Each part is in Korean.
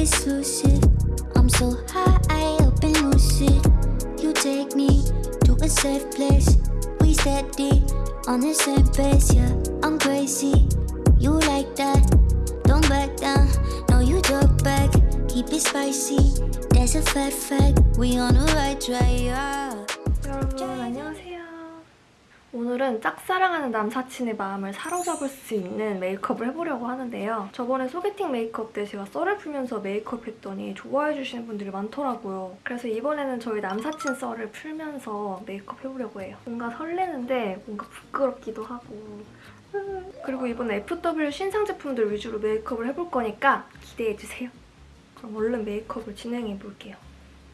it's lucid. I'm so high up and lucid. You take me to a safe place. We steady on the same pace, yeah. I'm crazy. You like that? Don't back down. No, you talk back. Keep it spicy. There's a fat fact. We on the right track, yeah. 여러분 안녕하세요. 오늘은 짝사랑하는 남사친의 마음을 사로잡을 수 있는 메이크업을 해보려고 하는데요. 저번에 소개팅 메이크업 때 제가 썰을 풀면서 메이크업 했더니 좋아해 주시는 분들이 많더라고요. 그래서 이번에는 저희 남사친 썰을 풀면서 메이크업 해보려고 해요. 뭔가 설레는데 뭔가 부끄럽기도 하고 그리고 이번에 FW 신상 제품들 위주로 메이크업을 해볼 거니까 기대해주세요. 그럼 얼른 메이크업을 진행해볼게요.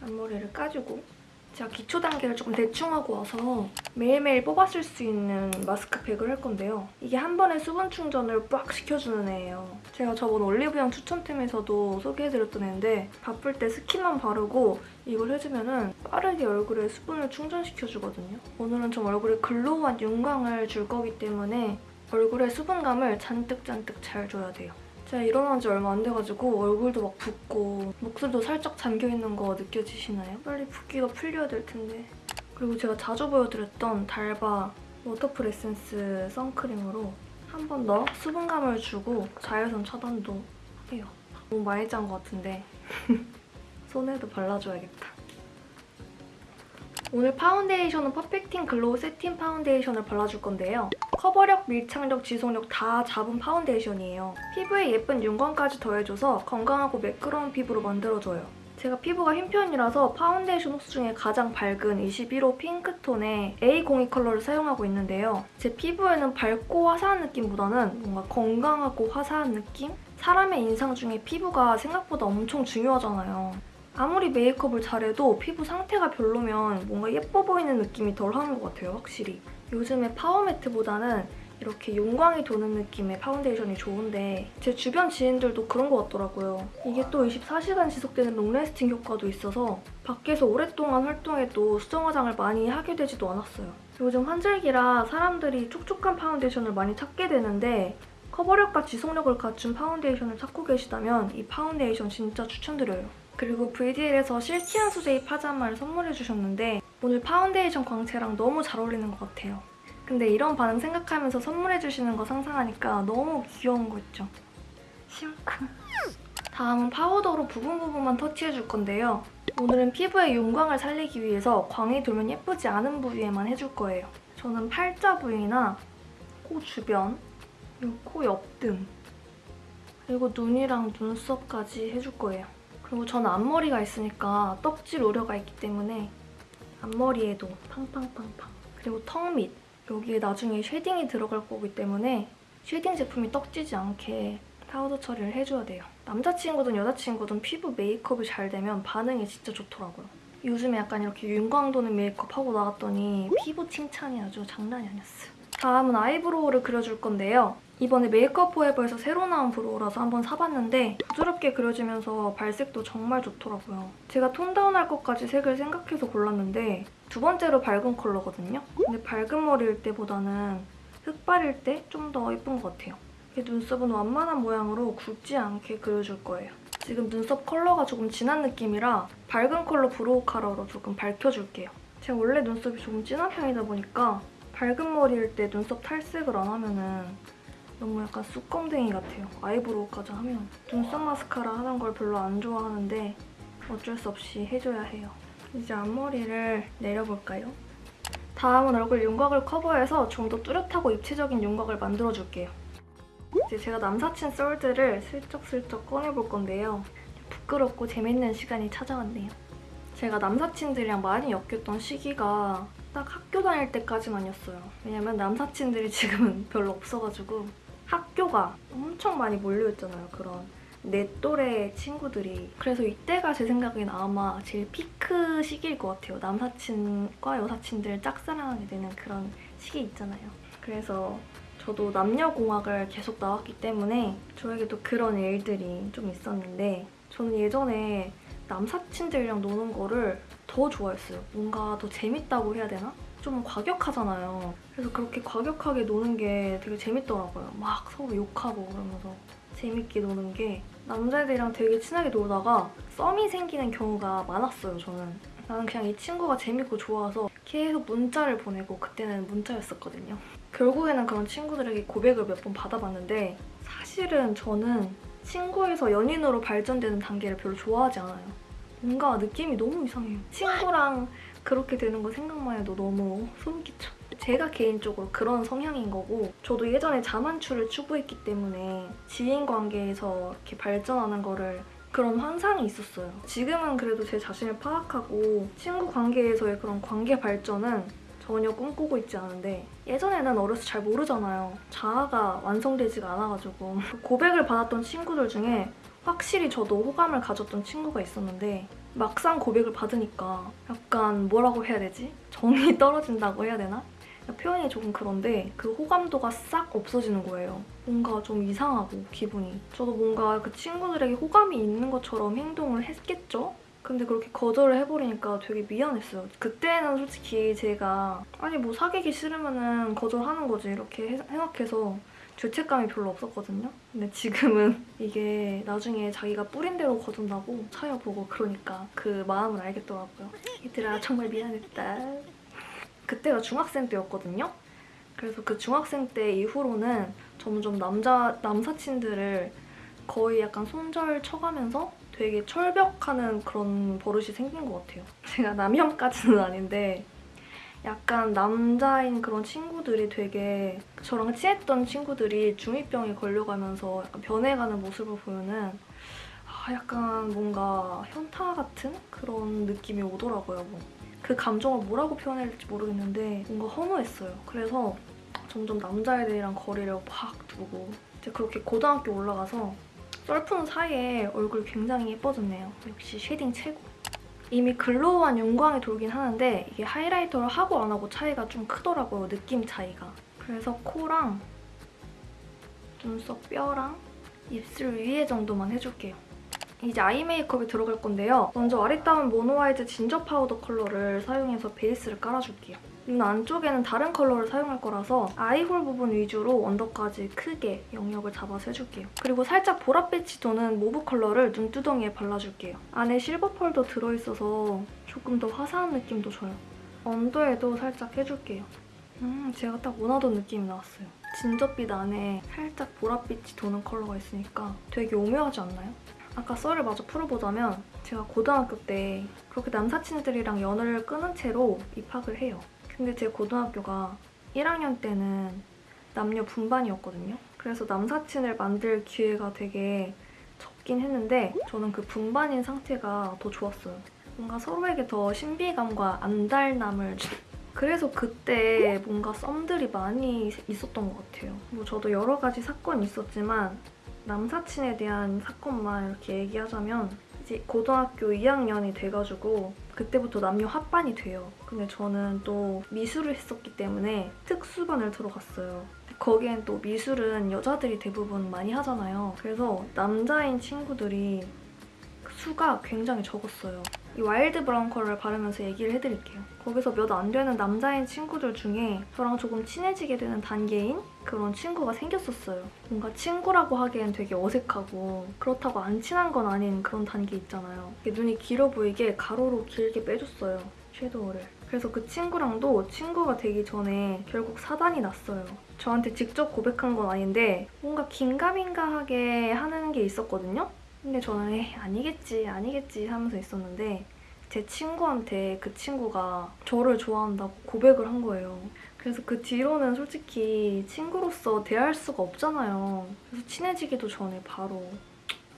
앞머리를 까주고 제가 기초 단계를 조금 대충 하고 와서 매일매일 뽑아 쓸 수 있는 마스크팩을 할 건데요. 이게 한 번에 수분 충전을 빡 시켜주는 애예요. 제가 저번 올리브영 추천템에서도 소개해드렸던 애인데 바쁠 때 스킨만 바르고 이걸 해주면 은 빠르게 얼굴에 수분을 충전시켜주거든요. 오늘은 좀 얼굴에 글로우한 윤광을 줄 거기 때문에 얼굴에 수분감을 잔뜩잔뜩 잘 줘야 돼요. 제가 일어난 지 얼마 안 돼가지고 얼굴도 막 붓고 목소리도 살짝 잠겨있는 거 느껴지시나요? 빨리 붓기가 풀려야 될 텐데. 그리고 제가 자주 보여드렸던 달바 waterfull 에센스 선크림으로 한 번 더 수분감을 주고 자외선 차단도 해요. 너무 많이 짠 것 같은데 손에도 발라줘야겠다. 오늘 파운데이션은 perfecting glow 세팅 파운데이션을 발라줄 건데요. 커버력, 밀착력, 지속력 다 잡은 파운데이션이에요. 피부에 예쁜 윤광까지 더해줘서 건강하고 매끄러운 피부로 만들어줘요. 제가 피부가 흰 편이라서 파운데이션 호수 중에 가장 밝은 21호 핑크톤의 A02 컬러를 사용하고 있는데요. 제 피부에는 밝고 화사한 느낌보다는 뭔가 건강하고 화사한 느낌? 사람의 인상 중에 피부가 생각보다 엄청 중요하잖아요. 아무리 메이크업을 잘해도 피부 상태가 별로면 뭔가 예뻐 보이는 느낌이 덜하는 것 같아요, 확실히. 요즘에 파워 matte보다는 이렇게 윤광이 도는 느낌의 파운데이션이 좋은데 제 주변 지인들도 그런 것 같더라고요. 이게 또 24시간 지속되는 long-lasting 효과도 있어서 밖에서 오랫동안 활동해도 수정 화장을 많이 하게 되지도 않았어요. 요즘 환절기라 사람들이 촉촉한 파운데이션을 많이 찾게 되는데 커버력과 지속력을 갖춘 파운데이션을 찾고 계시다면 이 파운데이션 진짜 추천드려요. 그리고 VDL에서 silky한 소재의 파자마를 선물해주셨는데 오늘 파운데이션 광채랑 너무 잘 어울리는 것 같아요. 근데 이런 반응 생각하면서 선물해주시는 거 상상하니까 너무 귀여운 거 있죠? 심쿵. 다음은 파우더로 부분 부분만 터치해줄 건데요. 오늘은 피부의 윤광을 살리기 위해서 광이 돌면 예쁘지 않은 부위에만 해줄 거예요. 저는 팔자 부위나 코 주변, 코 옆등, 그리고 눈이랑 눈썹까지 해줄 거예요. 그리고 저는 앞머리가 있으니까 떡질 우려가 있기 때문에 앞머리에도 팡팡팡팡 그리고 턱 밑 여기에 나중에 shading이 들어갈 거기 때문에 shading 제품이 떡지지 않게 파우더 처리를 해줘야 돼요. 남자친구든 여자친구든 피부 메이크업이 잘 되면 반응이 진짜 좋더라고요. 요즘에 약간 이렇게 윤광 도는 메이크업 하고 나왔더니 피부 칭찬이 아주 장난이 아니었어요. 다음은 eyebrow를 그려줄 건데요. 이번에 메이크업 포에버에서 새로 나온 brow라서 한번 사봤는데 부드럽게 그려지면서 발색도 정말 좋더라고요. 제가 tone down할 것까지 색을 생각해서 골랐는데 두 번째로 밝은 컬러거든요. 근데 밝은 머리일 때보다는 흑발일 때 좀 더 예쁜 것 같아요. 눈썹은 완만한 모양으로 굵지 않게 그려줄 거예요. 지금 눈썹 컬러가 조금 진한 느낌이라 밝은 컬러 brow 카라로 조금 밝혀줄게요. 제가 원래 눈썹이 조금 진한 편이다 보니까 밝은 머리일 때 눈썹 탈색을 안 하면은 너무 약간 쑥검댕이 같아요. eyebrow까지 하면. 눈썹 마스카라 하는 걸 별로 안 좋아하는데 어쩔 수 없이 해줘야 해요. 이제 앞머리를 내려볼까요? 다음은 얼굴 윤곽을 커버해서 좀 더 뚜렷하고 입체적인 윤곽을 만들어줄게요. 이제 제가 남사친 썰들을 슬쩍슬쩍 꺼내볼 건데요. 부끄럽고 재밌는 시간이 찾아왔네요. 제가 남사친들이랑 많이 엮였던 시기가 딱 학교 다닐 때까지만이었어요. 왜냐면 남사친들이 지금은 별로 없어가지고 학교가 엄청 많이 몰려있잖아요. 그런 내 또래 친구들이. 그래서 이때가 제 생각엔 아마 제일 피크 시기일 것 같아요. 남사친과 여사친들 짝사랑하게 되는 그런 시기 있잖아요. 그래서 저도 남녀공학을 계속 나왔기 때문에 저에게도 그런 일들이 좀 있었는데 저는 예전에 남사친들이랑 노는 거를 더 좋아했어요. 뭔가 더 재밌다고 해야 되나? 좀 과격하잖아요. 그래서 그렇게 과격하게 노는 게 되게 재밌더라고요. 막 서로 욕하고 그러면서 재밌게 노는 게 남자애들이랑 되게 친하게 놀다가 썸이 생기는 경우가 많았어요, 저는. 나는 그냥 이 친구가 재밌고 좋아서 계속 문자를 보내고 그때는 문자였었거든요. 결국에는 그런 친구들에게 고백을 몇 번 받아봤는데 사실은 저는 친구에서 연인으로 발전되는 단계를 별로 좋아하지 않아요. 뭔가 느낌이 너무 이상해요. 친구랑 그렇게 되는 거 생각만 해도 너무 소름 끼쳐. 제가 개인적으로 그런 성향인 거고 저도 예전에 자만추를 추구했기 때문에 지인 관계에서 이렇게 발전하는 거를 그런 환상이 있었어요. 지금은 그래도 제 자신을 파악하고 친구 관계에서의 그런 관계 발전은 전혀 꿈꾸고 있지 않은데 예전에는 어려서 잘 모르잖아요. 자아가 완성되지가 않아가지고 고백을 받았던 친구들 중에 확실히 저도 호감을 가졌던 친구가 있었는데 막상 고백을 받으니까 약간 뭐라고 해야 되지? 정이 떨어진다고 해야 되나? 표현이 조금 그런데 그 호감도가 싹 없어지는 거예요. 뭔가 좀 이상하고 기분이. 저도 뭔가 그 친구들에게 호감이 있는 것처럼 행동을 했겠죠? 근데 그렇게 거절을 해버리니까 되게 미안했어요. 그때는 솔직히 제가 아니 뭐 사귀기 싫으면 은 거절하는 거지 이렇게 해- 생각해서 죄책감이 별로 없었거든요. 근데 지금은 이게 나중에 자기가 뿌린 대로 거둔다고 차여보고 그러니까 그 마음을 알겠더라고요. 얘들아 정말 미안했다. 그때가 중학생 때였거든요. 그래서 그 중학생 때 이후로는 점점 남자 남사친들을 거의 약간 손절 쳐가면서 되게 철벽하는 그런 버릇이 생긴 것 같아요. 제가 남혐까지는 아닌데 약간 남자인 그런 친구들이 되게 저랑 친했던 친구들이 중2병에 걸려가면서 약간 변해가는 모습을 보면은 아 약간 뭔가 현타 같은 그런 느낌이 오더라고요. 뭐. 그 감정을 뭐라고 표현해야 될지 모르겠는데 뭔가 허무했어요. 그래서 점점 남자애들이랑 거리를 확 두고 이제 그렇게 고등학교 올라가서 썰푸는 사이에 얼굴 굉장히 예뻐졌네요. 역시 shading 최고. 이미 glow한 윤광이 돌긴 하는데 이게 highlighter를 하고 안 하고 차이가 좀 크더라고요. 느낌 차이가. 그래서 코랑 눈썹 뼈랑 입술 위에 정도만 해줄게요. 이제 eye 메이크업에 들어갈 건데요. 먼저 아리따운 모노아이즈 진저 파우더 컬러를 사용해서 베이스를 깔아줄게요. 눈 안쪽에는 다른 컬러를 사용할 거라서 eye hole 부분 위주로 under까지 크게 영역을 잡아서 해줄게요. 그리고 살짝 보랏빛이 도는 mauve 컬러를 눈두덩이에 발라줄게요. 안에 silver pearl도 들어있어서 조금 더 화사한 느낌도 줘요. 언더에도 살짝 해줄게요. 음, 제가 딱 원하던 느낌이 나왔어요. 진저빛 안에 살짝 보랏빛이 도는 컬러가 있으니까 되게 오묘하지 않나요? 아까 썰을 마저 풀어보자면 제가 고등학교 때 그렇게 남사친들이랑 연을 끊은 채로 입학을 해요. 근데 제 고등학교가 1학년 때는 남녀 분반이었거든요. 그래서 남사친을 만들 기회가 되게 적긴 했는데 저는 그 분반인 상태가 더 좋았어요. 뭔가 서로에게 더 신비감과 안달남을 주... 그래서 그때 뭔가 썸들이 많이 있었던 것 같아요. 뭐 저도 여러 가지 사건이 있었지만 남사친에 대한 사건만 이렇게 얘기하자면 이제 고등학교 2학년이 돼가지고 그때부터 남녀 합반이 돼요. 근데 저는 또 미술을 했었기 때문에 특수반을 들어갔어요. 거기엔 또 미술은 여자들이 대부분 많이 하잖아요. 그래서 남자인 친구들이 수가 굉장히 적었어요. 이 wild brown 컬러를 바르면서 얘기를 해드릴게요. 거기서 몇 안 되는 남자인 친구들 중에 저랑 조금 친해지게 되는 단계인 그런 친구가 생겼었어요. 뭔가 친구라고 하기엔 되게 어색하고 그렇다고 안 친한 건 아닌 그런 단계 있잖아요. 눈이 길어 보이게 가로로 길게 빼줬어요. shadow를. 그래서 그 친구랑도 친구가 되기 전에 결국 사단이 났어요. 저한테 직접 고백한 건 아닌데 뭔가 긴가민가하게 하는 게 있었거든요. 근데 저는 에이, 아니겠지 아니겠지 하면서 있었는데 제 친구한테 그 친구가 저를 좋아한다고 고백을 한 거예요. 그래서 그 뒤로는 솔직히 친구로서 대할 수가 없잖아요. 그래서 친해지기도 전에 바로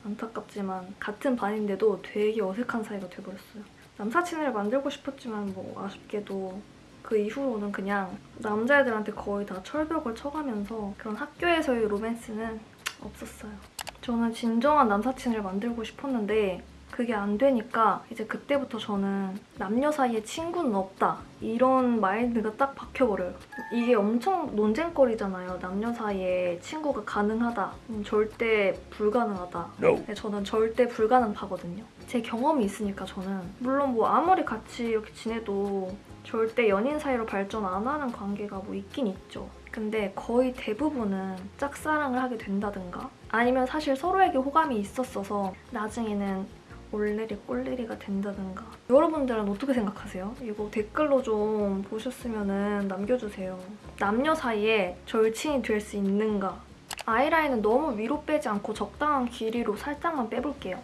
안타깝지만 같은 반인데도 되게 어색한 사이가 돼버렸어요. 남사친을 만들고 싶었지만 뭐 아쉽게도 그 이후로는 그냥 남자애들한테 거의 다 철벽을 쳐가면서 그런 학교에서의 로맨스는 없었어요. 저는 진정한 남사친을 만들고 싶었는데 그게 안 되니까 이제 그때부터 저는 남녀 사이에 친구는 없다 이런 마인드가 딱 박혀버려요. 이게 엄청 논쟁거리잖아요. 남녀 사이에 친구가 가능하다, 음, 절대 불가능하다. 근데 저는 절대 불가능하거든요. 제 경험이 있으니까 저는 물론 뭐 아무리 같이 이렇게 지내도 절대 연인 사이로 발전 안 하는 관계가 뭐 있긴 있죠. 근데 거의 대부분은 짝사랑을 하게 된다든가 아니면 사실 서로에게 호감이 있었어서 나중에는 올레리 꼴레리가 된다든가 여러분들은 어떻게 생각하세요? 이거 댓글로 좀 보셨으면 남겨주세요. 남녀 사이에 절친이 될 수 있는가? 아이라인은 너무 위로 빼지 않고 적당한 길이로 살짝만 빼볼게요.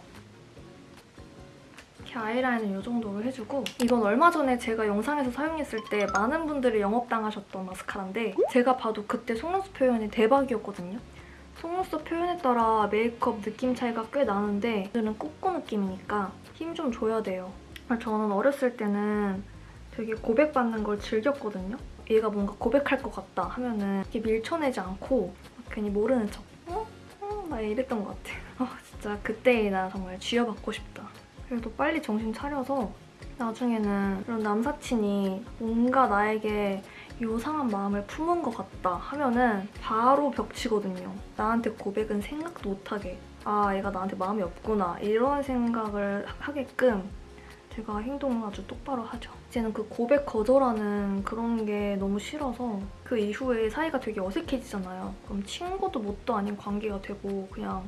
이렇게 아이라인은 이 정도로 해주고 이건 얼마 전에 제가 영상에서 사용했을 때 많은 분들이 영업당하셨던 마스카라인데 제가 봐도 그때 속눈썹 표현이 대박이었거든요. 속눈썹 표현에 따라 메이크업 느낌 차이가 꽤 나는데 오늘은 꼬꼬 느낌이니까 힘 좀 줘야 돼요. 저는 어렸을 때는 되게 고백받는 걸 즐겼거든요. 얘가 뭔가 고백할 것 같다 하면은 이렇게 밀쳐내지 않고 괜히 모르는 척 어? 어? 막 이랬던 것 같아요. 아 진짜 그때의 나 정말 쥐어받고 싶다. 그래도 빨리 정신 차려서 나중에는 그런 남사친이 뭔가 나에게 요상한 마음을 품은 것 같다 하면은 바로 벽치거든요. 나한테 고백은 생각도 못하게 아 얘가 나한테 마음이 없구나 이런 생각을 하게끔 제가 행동을 아주 똑바로 하죠. 이제는 그 고백 거절하는 그런 게 너무 싫어서 그 이후에 사이가 되게 어색해지잖아요. 그럼 친구도 뭣도 아닌 관계가 되고 그냥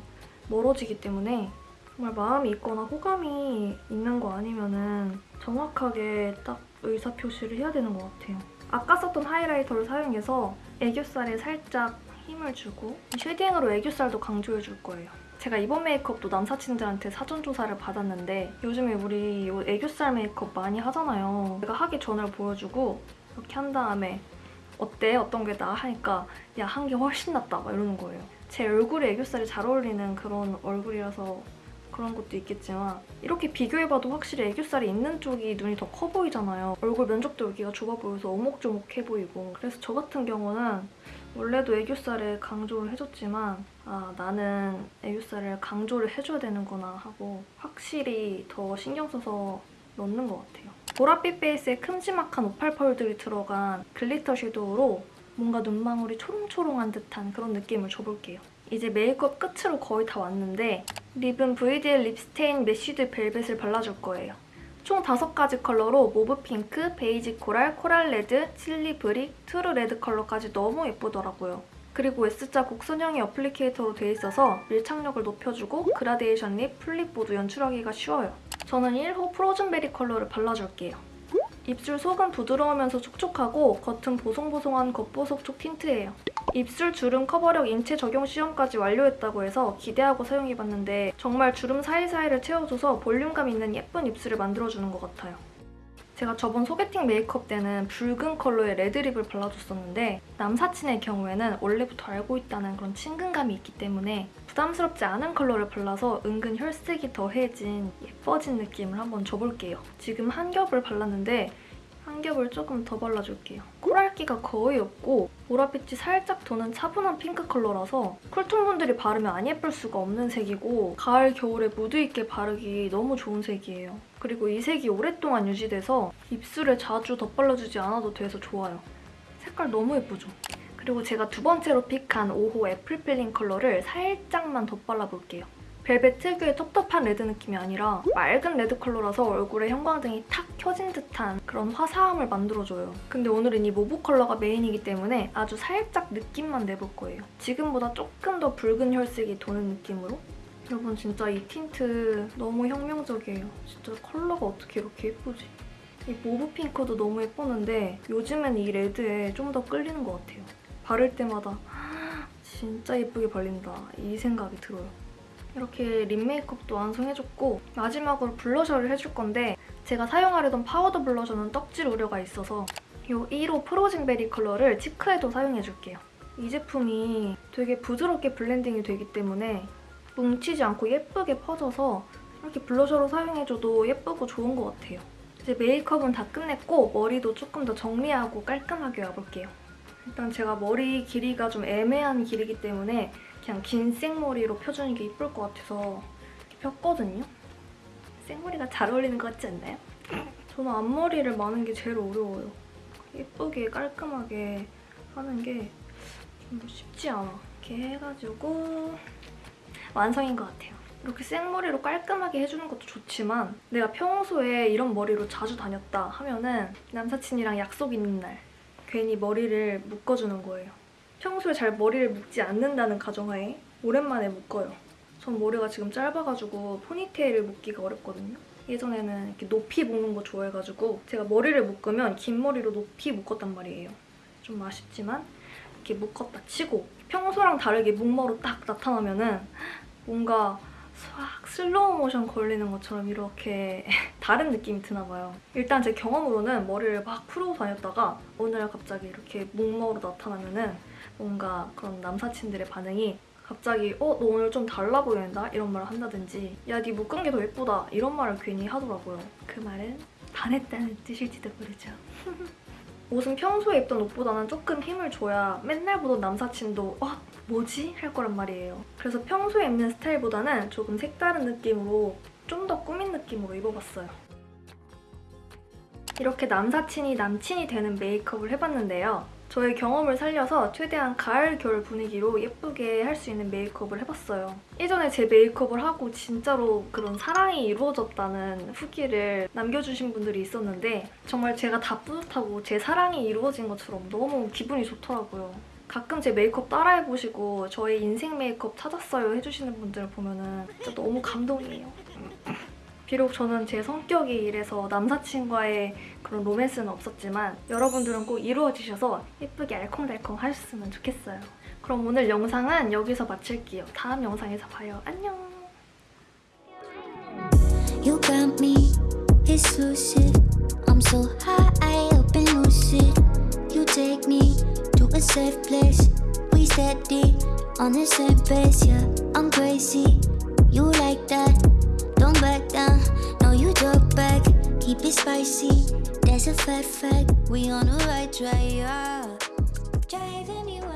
멀어지기 때문에 정말 마음이 있거나 호감이 있는 거 아니면은 정확하게 딱 의사 표시를 해야 되는 것 같아요. 아까 썼던 highlighter를 사용해서 애교살에 살짝 힘을 주고 shading으로 애교살도 강조해 줄 거예요. 제가 이번 메이크업도 남사친들한테 사전 조사를 받았는데 요즘에 우리 이 애교살 메이크업 많이 하잖아요. 제가 하기 전을 보여주고 이렇게 한 다음에 어때? 어떤 게 나아? 하니까 야, 한 게 훨씬 낫다 막 이러는 거예요. 제 얼굴에 애교살이 잘 어울리는 그런 얼굴이라서 그런 것도 있겠지만 이렇게 비교해봐도 확실히 애교살이 있는 쪽이 눈이 더 커 보이잖아요. 얼굴 면적도 여기가 좁아 보여서 오목조목해 보이고 그래서 저 같은 경우는 원래도 애교살에 강조를 해줬지만 아 나는 애교살을 강조를 해줘야 되는구나 하고 확실히 더 신경 써서 넣는 것 같아요. 보랏빛 베이스에 큼지막한 오팔 pearl들이 들어간 glitter shadow로 뭔가 눈망울이 초롱초롱한 듯한 그런 느낌을 줘볼게요. 이제 메이크업 끝으로 거의 다 왔는데 lip은 VDL Lip Stain Meshed Velvet을 발라줄 거예요. 총 5가지 컬러로 mauve pink, beige coral, coral red, chili brick, true red 컬러까지 너무 예쁘더라고요. 그리고 S자 곡선형의 applicator로 돼 있어서 밀착력을 높여주고 그라데이션 lip, full lip 모두 연출하기가 쉬워요. 저는 1호 Frozen Berry 컬러를 발라줄게요. 입술 속은 부드러우면서 촉촉하고 겉은 보송보송한 겉보속촉 틴트예요. 입술 주름 커버력 인체 적용 시험까지 완료했다고 해서 기대하고 사용해봤는데 정말 주름 사이사이를 채워줘서 볼륨감 있는 예쁜 입술을 만들어주는 것 같아요. 제가 저번 소개팅 메이크업 때는 붉은 컬러의 red lip을 발라줬었는데 남사친의 경우에는 원래부터 알고 있다는 그런 친근감이 있기 때문에 부담스럽지 않은 컬러를 발라서 은근 혈색이 더해진 예뻐진 느낌을 한번 줘볼게요. 지금 한 겹을 발랐는데 한 겹을 조금 더 발라줄게요. 코랄기가 거의 없고 보랏빛이 살짝 도는 차분한 핑크 컬러라서 cool tone분들이 바르면 안 예쁠 수가 없는 색이고 가을, 겨울에 무드 있게 바르기 너무 좋은 색이에요. 그리고 이 색이 오랫동안 유지돼서 입술에 자주 덧발라주지 않아도 돼서 좋아요. 색깔 너무 예쁘죠? 그리고 제가 두 번째로 pick한 5호 Apple Feeling 컬러를 살짝만 덧발라볼게요. 벨벳 특유의 텁텁한 red 느낌이 아니라 맑은 red 컬러라서 얼굴에 형광등이 탁 켜진 듯한 그런 화사함을 만들어줘요. 근데 오늘은 이 mauve 컬러가 메인이기 때문에 아주 살짝 느낌만 내볼 거예요. 지금보다 조금 더 붉은 혈색이 도는 느낌으로 여러분 진짜 이 틴트 너무 혁명적이에요. 진짜 컬러가 어떻게 이렇게 예쁘지? 이 mauve pink도 너무 예뻤는데 요즘엔 이 red에 좀 더 끌리는 것 같아요. 바를 때마다 진짜 예쁘게 발린다 이 생각이 들어요. 이렇게 lip 메이크업도 완성해줬고 마지막으로 블러셔를 해줄 건데 제가 사용하려던 파우더 블러셔는 떡질 우려가 있어서 이 1호 Frozen Berry 컬러를 cheek에도 사용해줄게요. 이 제품이 되게 부드럽게 블렌딩이 되기 때문에 뭉치지 않고 예쁘게 퍼져서 이렇게 블러셔로 사용해줘도 예쁘고 좋은 것 같아요. 이제 메이크업은 다 끝냈고 머리도 조금 더 정리하고 깔끔하게 와볼게요. 일단 제가 머리 길이가 좀 애매한 길이기 때문에 그냥 긴 생머리로 펴주는 게 이쁠 것 같아서 폈거든요. 생머리가 잘 어울리는 것 같지 않나요? 저는 앞머리를 마는 게 제일 어려워요. 예쁘게 깔끔하게 하는 게 좀 쉽지 않아. 이렇게 해가지고 완성인 것 같아요. 이렇게 생머리로 깔끔하게 해주는 것도 좋지만 내가 평소에 이런 머리로 자주 다녔다 하면은 남사친이랑 약속 있는 날 괜히 머리를 묶어주는 거예요. 평소에 잘 머리를 묶지 않는다는 가정하에 오랜만에 묶어요. 전 머리가 지금 짧아가지고 포니테일을 묶기가 어렵거든요. 예전에는 이렇게 높이 묶는 거 좋아해가지고 제가 머리를 묶으면 긴 머리로 높이 묶었단 말이에요. 좀 아쉽지만 이렇게 묶었다 치고 평소랑 다르게 묶머로 딱 나타나면은 뭔가 싹 슬로우 모션 걸리는 것처럼 이렇게 다른 느낌이 드나 봐요. 일단 제 경험으로는 머리를 막 풀고 다녔다가 어느 날 갑자기 이렇게 묶머로 나타나면은 뭔가 그런 남사친들의 반응이 갑자기 어? 너 오늘 좀 달라 보인다? 이런 말을 한다든지 야 네 묶은 게 더 예쁘다 이런 말을 괜히 하더라고요. 그 말은 반했다는 뜻일지도 모르죠. 옷은 평소에 입던 옷보다는 조금 힘을 줘야 맨날 보던 남사친도 어? 뭐지? 할 거란 말이에요. 그래서 평소에 입는 스타일보다는 조금 색다른 느낌으로 좀 더 꾸민 느낌으로 입어봤어요. 이렇게 남사친이 남친이 되는 메이크업을 해봤는데요. 저의 경험을 살려서 최대한 가을, 겨울 분위기로 예쁘게 할 수 있는 메이크업을 해봤어요. 예전에 제 메이크업을 하고 진짜로 그런 사랑이 이루어졌다는 후기를 남겨주신 분들이 있었는데 정말 제가 다 뿌듯하고 제 사랑이 이루어진 것처럼 너무 기분이 좋더라고요. 가끔 제 메이크업 따라해보시고 저의 인생 메이크업 찾았어요 해주시는 분들을 보면 진짜 너무 감동이에요. 비록 저는 제 성격이 이래서 남사친과의 그런 로맨스는 없었지만 여러분들은 꼭 이루어지셔서 예쁘게 알콩달콩 하셨으면 좋겠어요. 그럼 오늘 영상은 여기서 마칠게요. 다음 영상에서 봐요. 안녕! You got me exclusive. I'm so high up and lucid. You take me to a safe place. We steady on the same pace. Yeah, I'm crazy. You like that? Down. No, you drop back. Keep it spicy. That's a fact fact. We on the right track. Yeah. Driving wild.